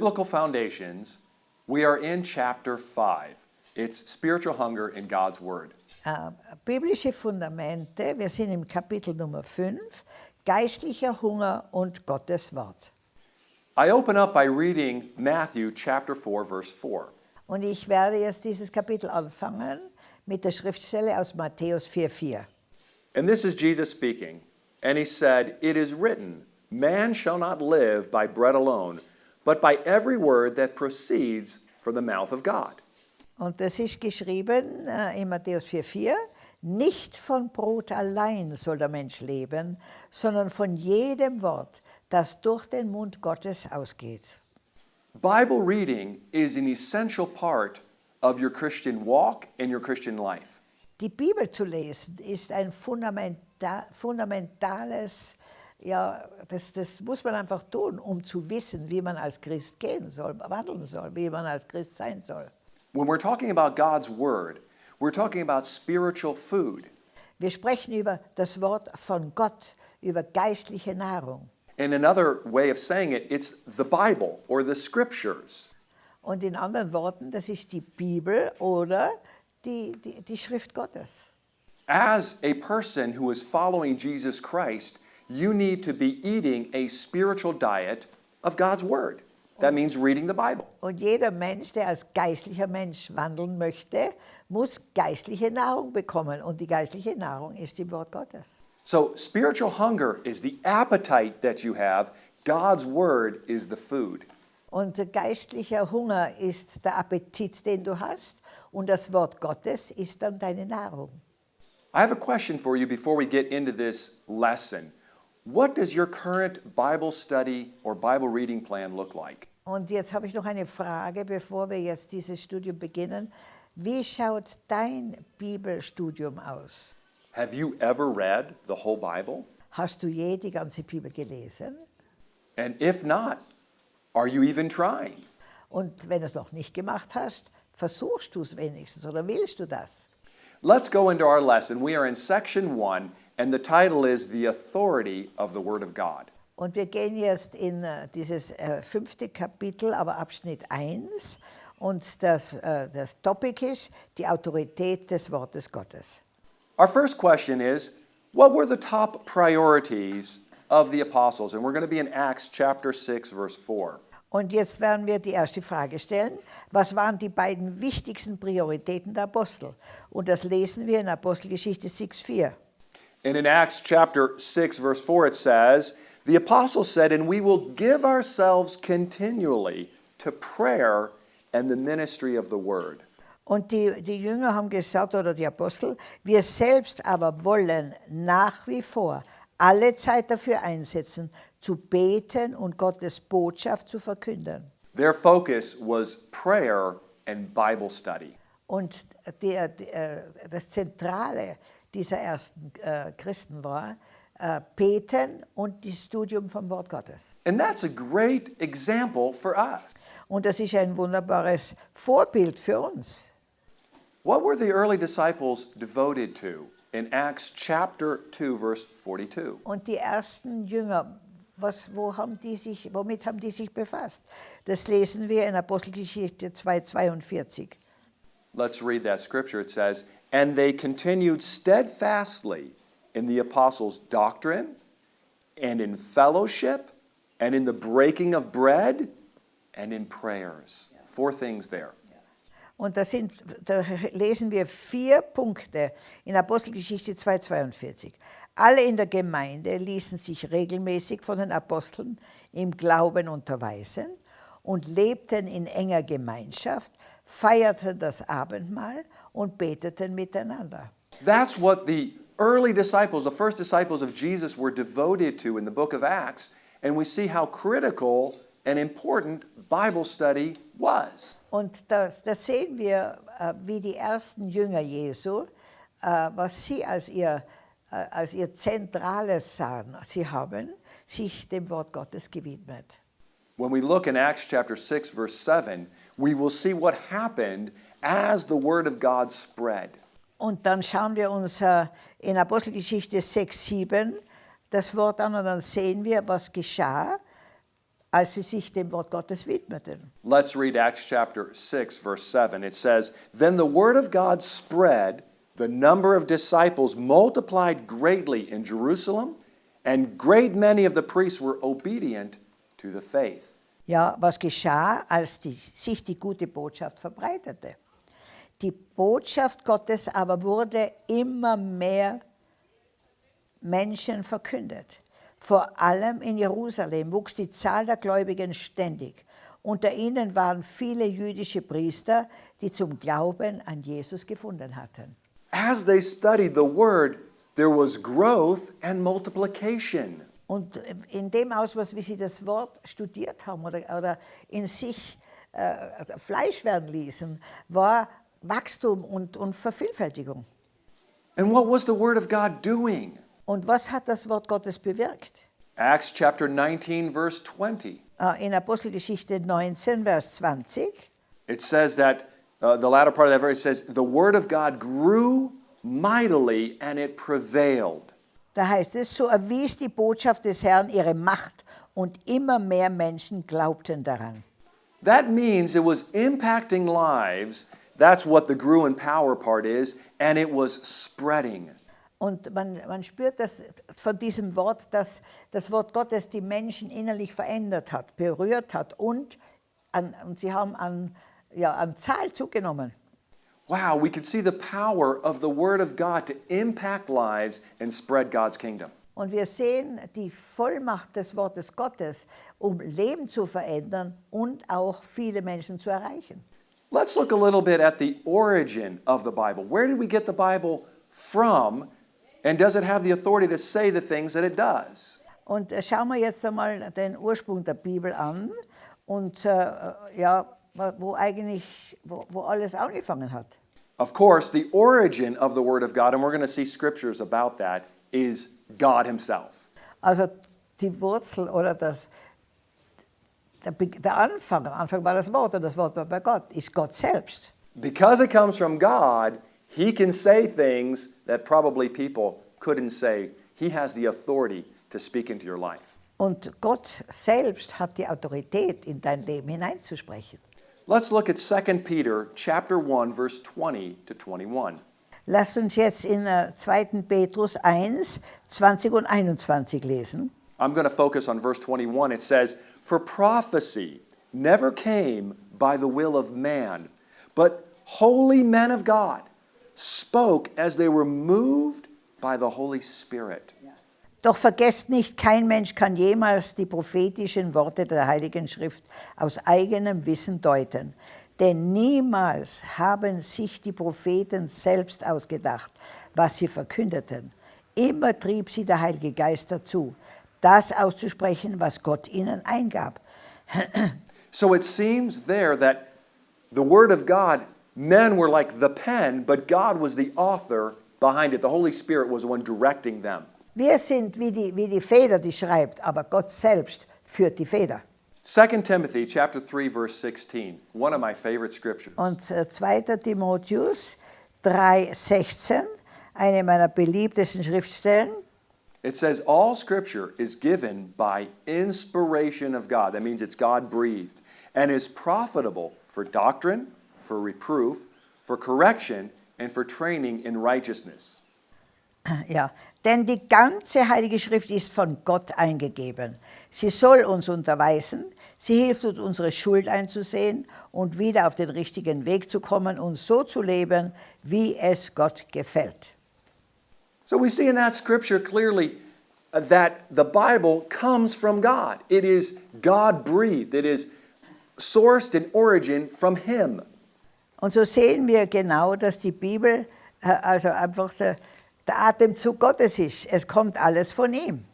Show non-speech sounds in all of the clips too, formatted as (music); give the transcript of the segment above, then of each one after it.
Biblical Foundations, we are in chapter 5. It's spiritual hunger in God's Word. Äh, biblische Fundamente, wir sind im Kapitel Nummer 5, geistlicher Hunger und Gottes Wort. I open up by reading Matthew chapter 4, verse 4. Und ich werde jetzt dieses Kapitel anfangen mit der Schriftstelle aus Matthäus 4,4. And this is Jesus speaking. And he said, It is written, Man shall not live by bread alone, but by every word that proceeds from the mouth of God. Und das ist geschrieben äh, in Matthäus 4,4. Nicht von Brot allein soll der Mensch leben, sondern von jedem Wort, das durch den Mund Gottes ausgeht. Bible reading is an essential part of your Christian walk and your Christian life. Die Bibel zu lesen ist ein fundamenta fundamentales, ja, das, das muss man einfach tun, um zu wissen, wie man als Christ gehen soll, wandeln soll, wie man als Christ sein soll. When we're talking about God's Word, we're talking about spiritual food. Wir sprechen über das Wort von Gott, über geistliche Nahrung. And another way of saying it, it's the Bible or the Scriptures. Und in anderen Worten, das ist die Bibel oder die, die, die Schrift Gottes. As a person who is following Jesus Christ, you need to be eating a spiritual diet of God's Word. That means reading the Bible. Und jeder Mensch, der als geistlicher Mensch wandeln möchte, muss geistliche Nahrung bekommen. Und die geistliche Nahrung ist im Wort Gottes. So, spiritual hunger is the appetite that you have, God's Word is the food. Und der geistliche Hunger ist der Appetit, den du hast. Und das Wort Gottes ist dann deine Nahrung. I have a question for you before we get into this lesson. What does your current Bible study or Bible reading plan look like? Und jetzt habe ich noch eine Frage, bevor wir jetzt dieses Studium beginnen. Wie schaut dein Bibelstudium aus? Have you ever read the whole Bible? Hast du je die ganze Bibel gelesen? And if not, are you even trying? Und wenn du es noch nicht gemacht hast, versuchst du es wenigstens oder willst du das? Let's go into our lesson. We are in section one, and the title is The Authority of the Word of God. Und wir gehen jetzt in äh, dieses äh, fünfte Kapitel, aber Abschnitt 1. Und das, äh, das Topic ist die Autorität des Wortes Gottes. Our first question is What were the top priorities of the apostles? And we're going to be in Acts chapter 6, verse 4. Und jetzt werden wir die erste Frage stellen. Was waren die beiden wichtigsten Prioritäten der Apostel? Und das lesen wir in Apostelgeschichte 6,4. And in Acts chapter 6, verse 4, it says, The apostles said, And we will give ourselves continually to prayer and the ministry of the word. Und die, die Jünger haben gesagt, oder die Apostel, wir selbst aber wollen nach wie vor alle Zeit dafür einsetzen, zu beten und Gottes Botschaft zu verkünden. Their focus was prayer and Bible study. Und der, der, äh, das Zentrale dieser ersten äh, Christen war äh, Beten und das Studium vom Wort Gottes. And that's a great example for us. Und das ist ein wunderbares Vorbild für uns. What were the early disciples devoted to in Acts chapter 2, verse 42? Und die ersten Jünger, was, wo haben die sich, womit haben die sich befasst? Das lesen wir in Apostelgeschichte 2,42. Let's read that scripture. It says, And they continued steadfastly in the apostles' doctrine, and in fellowship, and in the breaking of bread, and in prayers. Four things there. Und da, sind, da lesen wir vier Punkte in Apostelgeschichte 2,42. Alle in der Gemeinde ließen sich regelmäßig von den Aposteln im Glauben unterweisen und lebten in enger Gemeinschaft, feierten das Abendmahl und beteten miteinander. That's what the early disciples, the first disciples of Jesus, were devoted to in the book of Acts. And we see how critical and important Bible study was. Und das, das sehen wir, äh, wie die ersten Jünger Jesu, äh, was sie als ihr, äh, als ihr Zentrales sahen. Sie haben sich dem Wort Gottes gewidmet. When we look in Acts chapter 6, verse 7, we will see what happened as the word of God spread. Und dann schauen wir uns äh, in Apostelgeschichte 6, 7 das Wort an und dann sehen wir, was geschah, als sie sich dem Wort Gottes widmeten. Let's read Acts chapter 6, verse 7. It says, Then the word of God spread, the number of disciples multiplied greatly in Jerusalem, and great many of the priests were obedient to the faith. Ja, was geschah, als die, sich die gute Botschaft verbreitete? Die Botschaft Gottes aber wurde immer mehr Menschen verkündet. Vor allem in Jerusalem wuchs die Zahl der Gläubigen ständig. Unter ihnen waren viele jüdische Priester, die zum Glauben an Jesus gefunden hatten. As they studied the word, there was growth and multiplication. Und in dem Ausmaß, wie sie das Wort studiert haben oder, oder in sich äh, Fleisch werden ließen, war Wachstum und, und Vervielfältigung. And what was the word of God doing? Und was hat das Wort Gottes bewirkt? Acts chapter 19, verse 20. Äh, In Apostelgeschichte 19, Vers 20, It says that uh, the latter part of that verse says, The word of God grew mightily and it prevailed. Da heißt es, so erwies die Botschaft des Herrn ihre Macht und immer mehr Menschen glaubten daran. That means it was impacting lives. That's what the grew in power part is, and it was spreading. Und man, man spürt das von diesem Wort, dass das Wort Gottes die Menschen innerlich verändert hat, berührt hat und, an, und sie haben an, ja, an Zahl zugenommen. Wow, we can see the power of the Word of God to impact lives and spread God's kingdom. Und wir sehen die Vollmacht des Wortes Gottes, um Leben zu verändern und auch viele Menschen zu erreichen. Let's look a little bit at the origin of the Bible. Where did we get the Bible from? And does it have the authority to say the things that it does? Und äh, schauen wir jetzt einmal den Ursprung der Bibel an und äh, äh, ja, wo eigentlich, wo, wo alles angefangen hat. Of course, the origin of the Word of God, and we're going to see scriptures about that, is God Himself. Also die Wurzel oder das, der, der Anfang, am Anfang war das Wort und das Wort war bei Gott, ist Gott selbst. Because it comes from God, He can say things that probably people couldn't say. He has the authority to speak into your life. Und Gott selbst hat die Autorität, in dein Leben hineinzusprechen. Let's look at 2 Peter chapter 1 verse 20 to 21. Lasst uns jetzt in äh, 2. Petrus 1, 20 und 21 lesen. I'm going to focus on verse 21. It says, For prophecy never came by the will of man, but holy men of God spoke as they were moved by the Holy Spirit. Doch vergesst nicht, kein Mensch kann jemals die prophetischen Worte der Heiligen Schrift aus eigenem Wissen deuten. Denn niemals haben sich die Propheten selbst ausgedacht, was sie verkündeten. Immer trieb sie der Heilige Geist dazu, das auszusprechen, was Gott ihnen eingab. (clears throat) So it seems there that the Word of God, men were like the pen, but God was the author behind it. The Holy Spirit was the one directing them. Wir sind wie die, wie die Feder, die schreibt, aber Gott selbst führt die Feder. 2 Timothy chapter 3 verse 16, one of my favorite scriptures. Und äh, 2. Timotheus 3,16, eine meiner beliebtesten Schriftstellen. It says, All scripture is given by inspiration of God. That means it's God breathed and is profitable for doctrine, for reproof, for correction, and for training in righteousness. Ja, denn die ganze Heilige Schrift ist von Gott eingegeben. Sie soll uns unterweisen, sie hilft uns, unsere Schuld einzusehen und wieder auf den richtigen Weg zu kommen und so zu leben, wie es Gott gefällt. So we see in that scripture clearly uh, that the Bible comes from God. It is God breathed, it is sourced in origin from Him. Und so sehen wir genau, dass die Bibel äh, also einfach der, der Atemzug Gottes ist. Es kommt alles von ihm.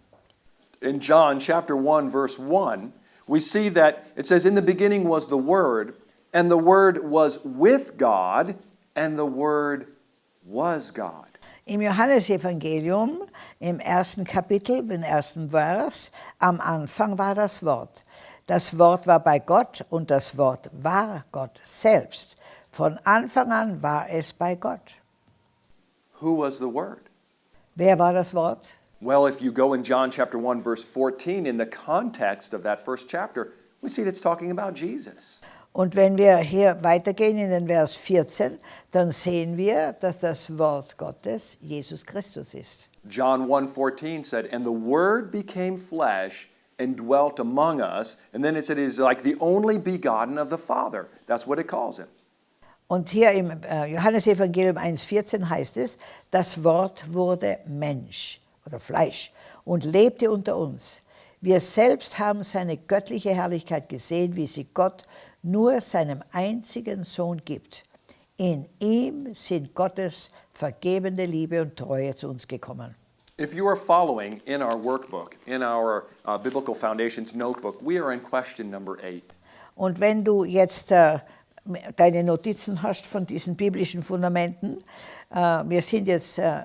in John chapter 1 verse 1, we see that it says in the beginning was the word and the word was with God and the word was God. Im Johannesevangelium, im ersten Kapitel, im ersten Vers, am Anfang war das Wort. Das Wort war bei Gott und das Wort war Gott selbst. Von Anfang an war es bei Gott. Who was the word? Wer war das Wort? Well, if you go in John chapter 1 verse 14 in the context of that first chapter, we see that it's talking about Jesus. Und wenn wir hier weitergehen in den Vers 14, dann sehen wir, dass das Wort Gottes Jesus Christus ist. John 1:14 said, "And the word became flesh and dwelt among us." And then it said he's like the only begotten of the Father. That's what it calls him. Und hier im äh, Johannesevangelium 1,14 heißt es, das Wort wurde Mensch oder Fleisch und lebte unter uns. Wir selbst haben seine göttliche Herrlichkeit gesehen, wie sie Gott nur seinem einzigen Sohn gibt. In ihm sind Gottes vergebende Liebe und Treue zu uns gekommen. If you are following in our workbook, in our uh, Biblical Foundations notebook, we are in question number eight. Und wenn du jetzt äh, deine Notizen hast von diesen biblischen Fundamenten, äh, wir sind jetzt äh, äh,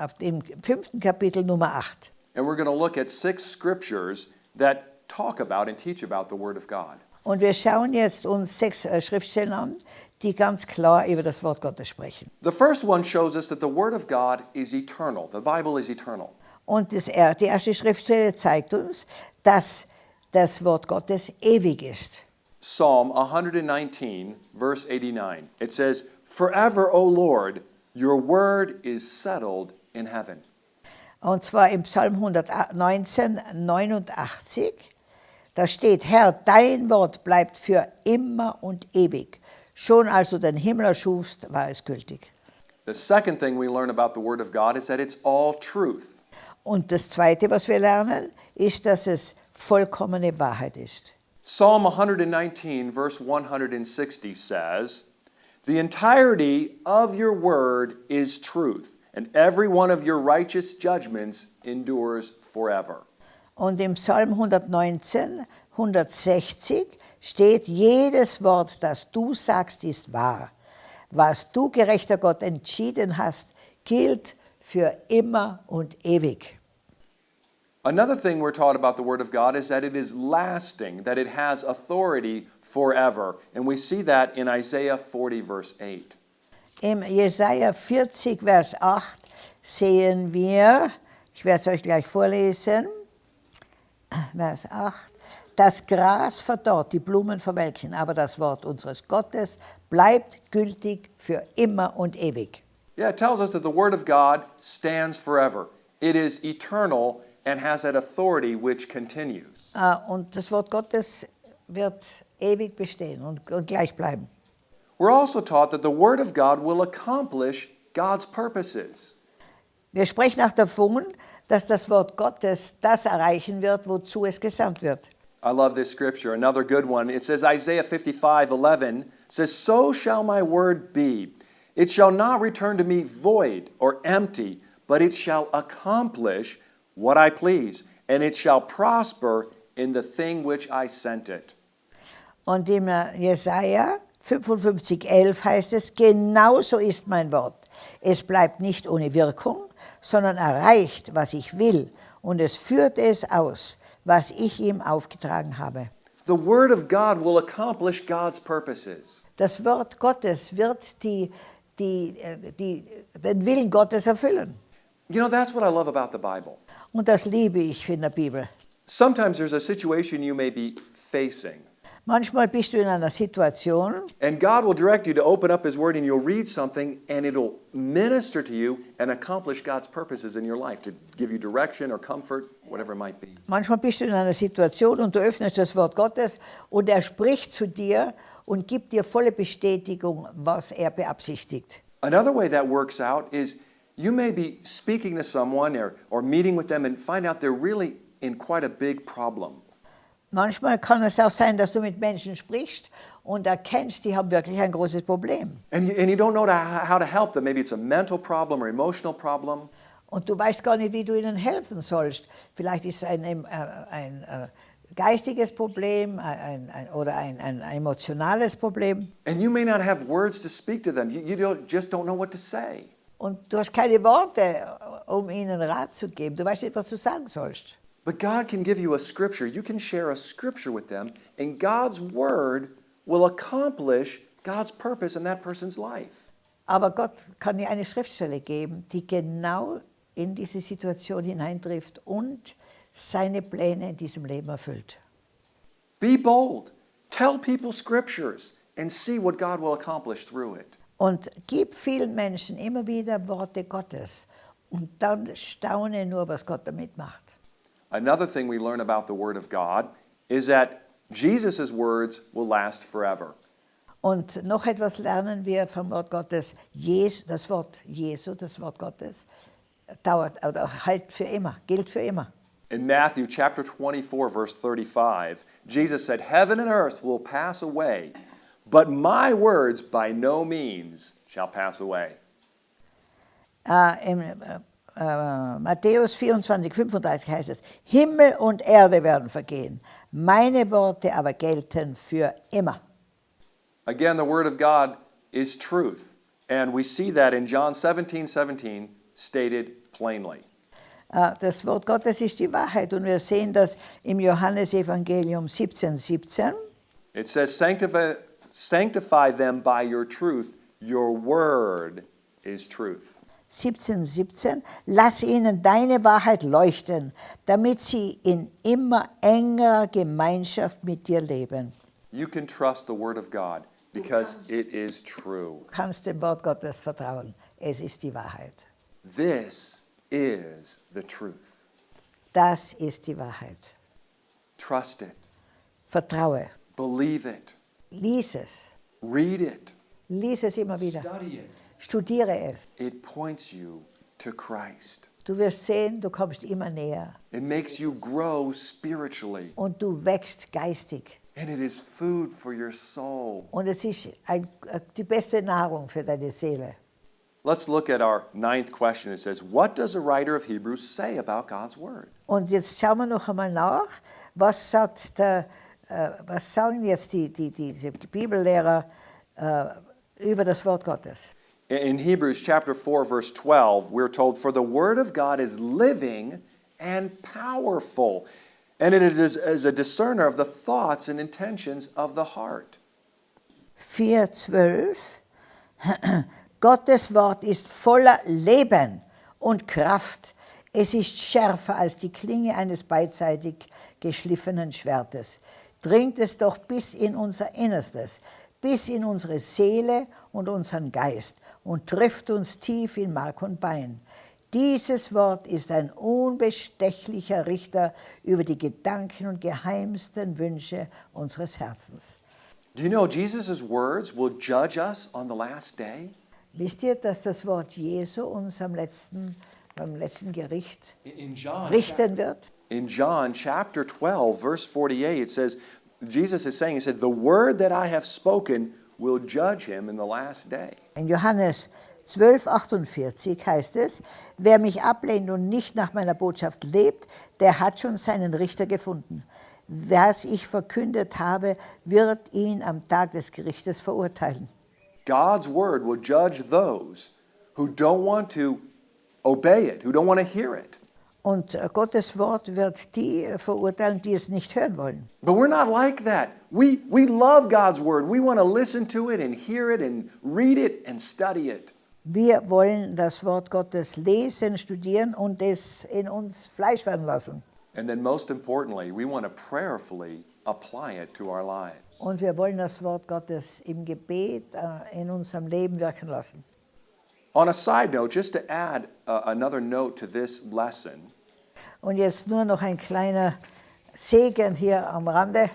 auf dem fünften Kapitel Nummer 8. And we're going to look at six scriptures that talk about and teach about the Word of God. Und wir schauen jetzt uns sechs Schriftstellen an, die ganz klar über das Wort Gottes sprechen. The first one shows us that the Word of God is eternal. The Bible is eternal. Und das, die erste Schriftstelle zeigt uns, dass das Wort Gottes ewig ist. Psalm 119, verse 89. It says, Forever, O Lord, your word is settled in heaven. Und zwar im Psalm 119, 89, da steht, Herr, dein Wort bleibt für immer und ewig. Schon als du den Himmel erschufst, war es gültig. The second thing we learn about the Word of God is that it's all truth. Und das Zweite, was wir lernen, ist, dass es vollkommene Wahrheit ist. Psalm 119, verse 160 says, The entirety of your word is truth, and every one of your righteous judgments endures forever. Und im Psalm 119, 160 steht, jedes Wort, das du sagst, ist wahr. Was du, gerechter Gott, entschieden hast, gilt für immer und ewig. Another thing we're taught about the Word of God is that it is lasting, that it has authority forever. And we see that in Isaiah 40, verse 8. Im Jesaja 40, Vers 8 sehen wir, ich werde es euch gleich vorlesen, Vers 8, das Gras verdorrt, die Blumen verwelken, aber das Wort unseres Gottes bleibt gültig für immer und ewig. Yeah, it tells us that the Word of God stands forever. It is eternal and has that authority which continues. Äh, Und das Wort Gottes wird ewig bestehen und, und gleich bleiben. We're also taught that the Word of God will accomplish God's purposes. Wir sprechen auch davon, dass das Wort Gottes das erreichen wird, wozu es gesandt wird. I love this scripture. Another good one. It says, Isaiah 55 11 says, So shall my word be. It shall not return to me void or empty, but it shall accomplish what I please, and it shall prosper in the thing which I sent it. Und im äh, Jesaja 55, 11 heißt es, genauso ist mein Wort. Es bleibt nicht ohne Wirkung, sondern erreicht, was ich will, und es führt es aus, was ich ihm aufgetragen habe. The Word of God will accomplish God's purposes. Das Wort Gottes wird die, die, äh, die, den Willen Gottes erfüllen. You know, that's what I love about the Bible. Und das liebe ich in der Bibel. Sometimes there's a situation you may be facing, Manchmal bist du in einer Situation and God will direct you to open up His Word and you'll read something and it'll minister to you and accomplish God's purposes in your life to give you direction or comfort, whatever it might be. Manchmal bist du in einer Situation und du öffnest das Wort Gottes und er spricht zu dir und gibt dir volle Bestätigung, was er beabsichtigt. Another way that works out is you may be speaking to someone or, or meeting with them and find out they're really in quite a big problem. Manchmal kann es auch sein, dass du mit Menschen sprichst und erkennst, die haben wirklich ein großes Problem. And you, and you don't know to, how to help them. Maybe it's a mental problem or emotional problem. Und du weißt gar nicht, wie du ihnen helfen sollst. Vielleicht ist es ein, äh, ein äh, geistiges Problem äh, ein, ein, oder ein, ein emotionales Problem. And you may not have words to speak to them. You, you don't, just don't know what to say. Und du hast keine Worte, um ihnen Rat zu geben. Du weißt nicht, was du sagen sollst. But God can give you a scripture. You can share a scripture with them, and God's word will accomplish God's purpose in that person's life. Aber Gott kann dir eine Schriftstelle geben, die genau in diese Situation hineintrifft und seine Pläne in diesem Leben erfüllt. Be bold. Tell people scriptures and see what God will accomplish through it. Und gib vielen Menschen immer wieder Worte Gottes und dann staune nur, was Gott damit macht. Another thing we learn about the Word of God is that Jesus' words will last forever. Und noch etwas lernen wir vom Wort Gottes. Das Wort Jesu, das Wort Gottes, dauert oder halt für immer, gilt für immer. In Matthew chapter 24, verse 35, Jesus said, Heaven and earth will pass away, but my words by no means shall pass away. Äh, Im äh, äh, Matthäus 24, 35 heißt es, Himmel und Erde werden vergehen, meine Worte aber gelten für immer. Again, the Word of God is truth, and we see that in John 17, 17, stated plainly. Das Wort Gottes ist die Wahrheit und wir sehen das im Johannesevangelium 17, 17. It says, Sanctify, sanctify them by your truth. Your word is truth. 17, 17, lass ihnen deine Wahrheit leuchten, damit sie in immer engerer Gemeinschaft mit dir leben. You can trust the Word of God because it is true. Du kannst dem Wort Gottes vertrauen. Es ist die Wahrheit. This is the truth. Das ist die Wahrheit. Trust it, Vertraue. believe it, Lies es. read it, Lies es immer wieder. study it. Studiere es. It points you to Christ. Du wirst sehen, du kommst immer näher It makes you grow spiritually, und du wächst geistig. and it is food for your soul. Und es ist ein, äh, die beste Nahrung für deine Seele. Let's look at our ninth question. It says, What does a writer of Hebrews say about God's Word? Und jetzt schauen wir noch einmal nach, was, sagt der, was sagen jetzt die, die, die, die Bibellehrer äh, über das Wort Gottes. In- In Hebrews chapter 4, verse 12, we're told, For the Word of God is living and powerful, and it is, is a discerner of the thoughts and intentions of the heart. 4,12 (clears throat) Gottes Wort ist voller Leben und Kraft. Es ist schärfer als die Klinge eines beidseitig geschliffenen Schwertes. Dringt es doch bis in unser Innerstes, bis in unsere Seele und unseren Geist und trifft uns tief in Mark und Bein. Dieses Wort ist ein unbestechlicher Richter über die Gedanken und geheimsten Wünsche unseres Herzens. Do you know Jesus' words will judge us on the last day? Wisst ihr, dass das Wort Jesu uns am letzten, beim letzten Gericht In- In John, richten wird? In John chapter 12, verse 48, it says, Jesus is saying, He said, The word that I have spoken will judge him in the last day. In Johannes 12, 48 heißt es, wer mich ablehnt und nicht nach meiner Botschaft lebt, der hat schon seinen Richter gefunden. Was ich verkündet habe, wird ihn am Tag des Gerichtes verurteilen. God's word will judge those who don't want to obey it, who don't want to hear it. Und äh, Gottes Wort wird die äh, verurteilen, die es nicht hören wollen. But we're not like that. We, we love God's word. We want to listen to it and hear it and read it and study it. Wir wollen das Wort Gottes lesen, studieren und es in uns Fleisch werden lassen. And then, most importantly, we want to prayerfully apply it to our lives. Und wir wollen das Wort Gottes im Gebet äh, in unserem Leben wirken lassen. On a side note, just to add uh, another note to this lesson, Und jetzt nur noch ein kleiner Segen hier am Rande.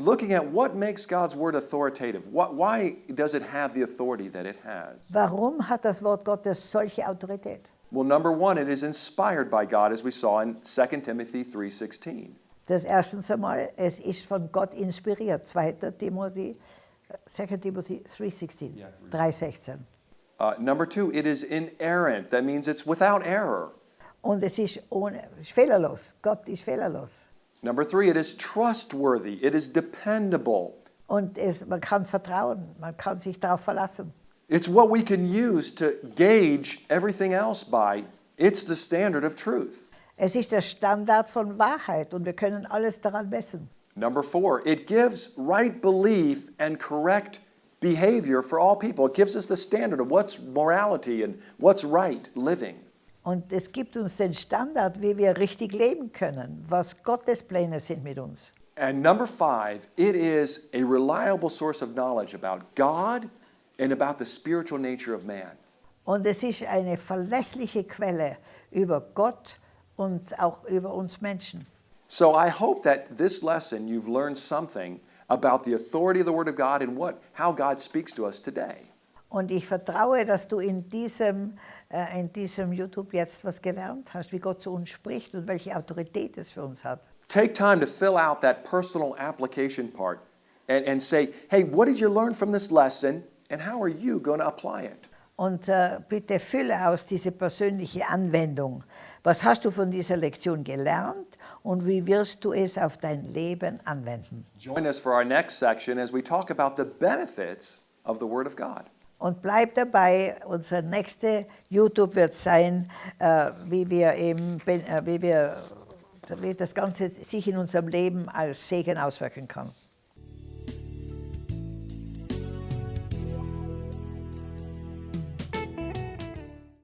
looking at what makes God's word authoritative. What, why does it have the authority that it has? Warum hat das Wort Gottes solche Autorität? Well, number one, it is inspired by God, as we saw in 2 Timothy 3.16. Das erstens einmal, es ist von Gott inspiriert. 2. Timothy, 2. Timothy 3,16, 3,16. Uh, number two, it is inerrant. That means it's without error. Und es ist, ohne, es ist fehlerlos. Gott ist fehlerlos. Number three, it is trustworthy. It is dependable. Und es, man kann vertrauen, man kann sich darauf verlassen. It's what we can use to gauge everything else by. It's the standard of truth. Es ist der Standard von Wahrheit und wir können alles daran messen. Number four, it gives right belief and correct behavior for all people. It gives us the standard of what's morality and what's right living. Und es gibt uns den Standard, wie wir richtig leben können, was Gottes Pläne sind mit uns. And number five, it is a reliable source of knowledge about God and about the spiritual nature of man. Und es ist eine verlässliche Quelle über Gott und auch über uns Menschen. So I hope that this lesson you've learned something about the authority of the Word of God and what, how God speaks to us today. Und ich vertraue, dass du in diesem, in diesem YouTube jetzt was gelernt hast, wie Gott zu uns spricht und welche Autorität es für uns hat. Take time to fill out that personal application part and, and say, hey, what did you learn from this lesson and how are you going to apply it? Und äh, bitte fülle aus diese persönliche Anwendung. Was hast du von dieser Lektion gelernt und wie wirst du es auf dein Leben anwenden? Join us for our next section as we talk about the benefits of the Word of God. Und bleib dabei, unser nächster YouTube wird sein, äh, wie wir eben, ben- äh, wie wir, wie das Ganze sich in unserem Leben als Segen auswirken kann.